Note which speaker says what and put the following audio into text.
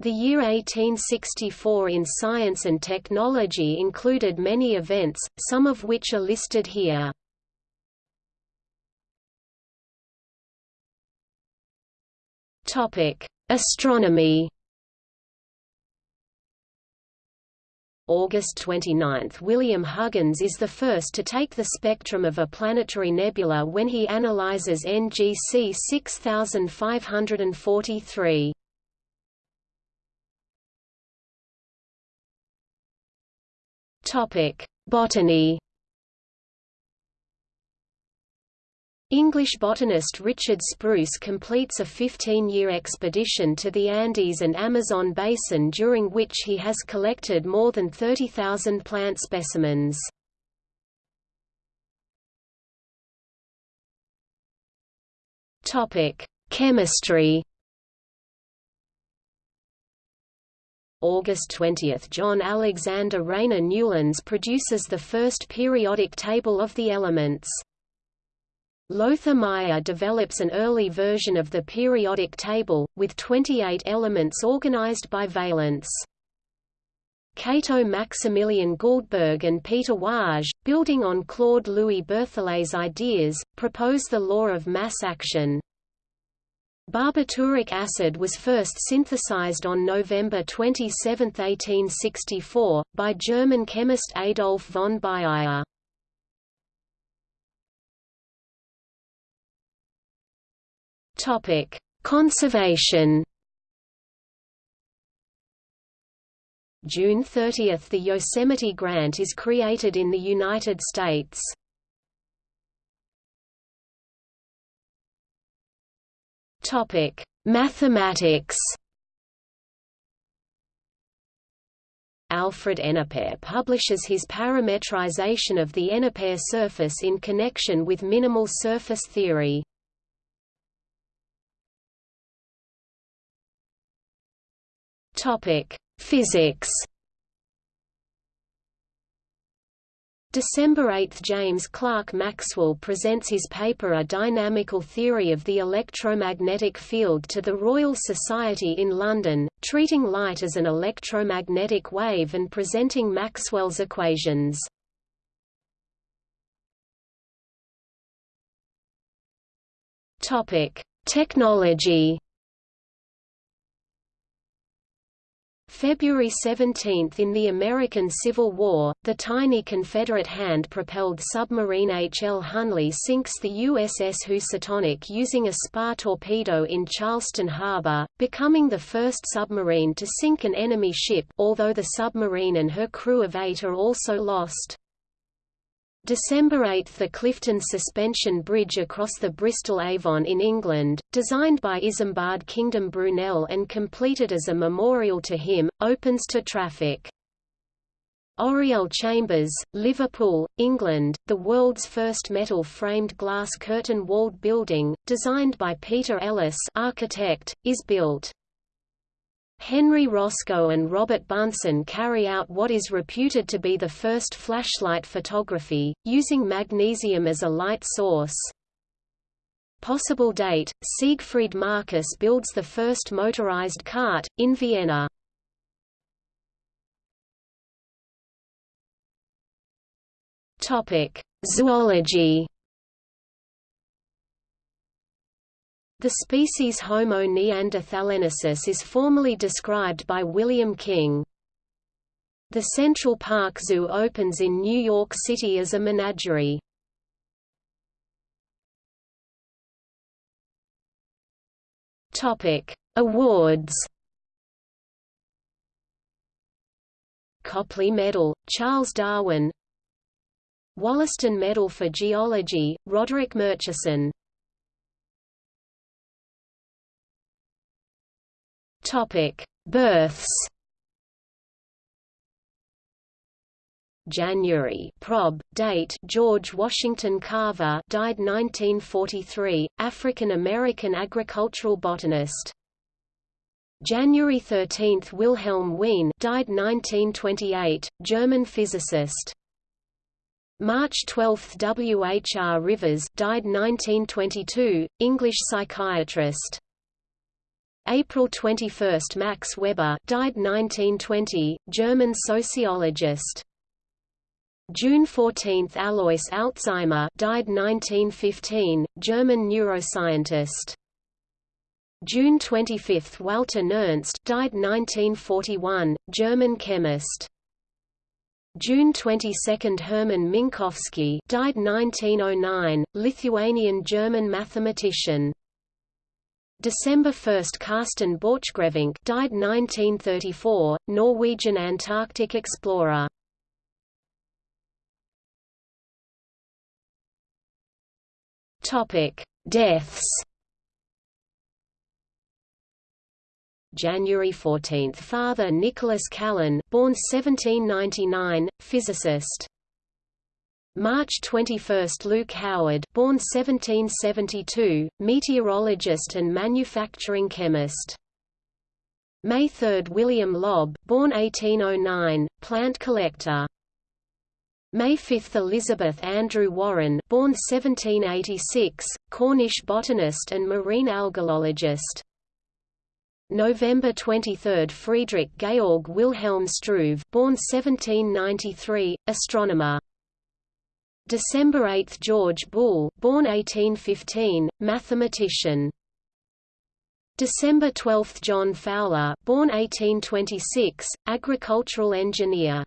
Speaker 1: The year 1864 in science and technology included many events, some of which are listed here. Astronomy August 29 – William Huggins is the first to take the spectrum of a planetary nebula when he analyzes NGC 6543. Topic: Botany. English botanist Richard Spruce completes a 15-year expedition to the Andes and Amazon basin during which he has collected more than 30,000 plant specimens. Chemistry August 20 – John Alexander Rayner Newlands produces the first periodic table of the elements. Lothar Meyer develops an early version of the periodic table, with 28 elements organized by valence. Cato Maximilian Guldberg and Peter Waage, building on Claude Louis Berthollet's ideas, propose the law of mass action. Barbituric acid was first synthesized on November 27, 1864, by German chemist Adolf von Baeyer. Topic: Conservation. June 30 – The Yosemite Grant is created in the United States. Topic: Mathematics. Alfred Enneper publishes his parametrization of the Enneper surface in connection with minimal surface theory. Topic: Physics. December 8 – James Clerk Maxwell presents his paper A Dynamical Theory of the Electromagnetic Field to the Royal Society in London, treating light as an electromagnetic wave and presenting Maxwell's equations. Technology February 17 – In the American Civil War, the tiny Confederate hand-propelled submarine H. L. Hunley sinks the USS Housatonic using a spar torpedo in Charleston Harbor, becoming the first submarine to sink an enemy ship although the submarine and her crew of eight are also lost. December 8 – The Clifton Suspension Bridge across the Bristol Avon in England, designed by Isambard Kingdom Brunel and completed as a memorial to him, opens to traffic. Oriel Chambers, Liverpool, England, the world's first metal-framed glass curtain-walled building, designed by Peter Ellis architect, is built. Henry Roscoe and Robert Bunsen carry out what is reputed to be the first flashlight photography, using magnesium as a light source. Possible date, Siegfried Marcus builds the first motorized cart, in Vienna. Zoology The species Homo neanderthalensis is formally described by William King. The Central Park Zoo opens in New York City as a menagerie. Topic: Awards. Copley Medal, Charles Darwin. Wollaston Medal for Geology, Roderick Murchison. Topic: Births. January prob date George Washington Carver died 1943 African American agricultural botanist January 13 Wilhelm Wien died 1928 German physicist March 12 W. H. R. Rivers died 1922 English psychiatrist April 21 – Max Weber died 1920, German sociologist. June 14 – Alois Alzheimer died 1915, German neuroscientist. June 25 – Walther Nernst died 1941, German chemist. June 22 – Hermann Minkowski died 1909, Lithuanian-German mathematician. December 1 – Carsten Borchgrevink died 1934, Norwegian Antarctic explorer. Deaths. January 14 – Father Nicholas Callan born 1799, physicist. March 21 – Luke Howard born 1772, meteorologist and manufacturing chemist. May 3 – William Lobb born 1809, plant collector. May 5 – Elizabeth Andrew Warren born 1786, Cornish botanist and marine algologist. November 23 – Friedrich Georg Wilhelm Struve born 1793, astronomer. December 8 – George Boole born 1815, mathematician. December 12 – John Fowler born 1826, agricultural engineer.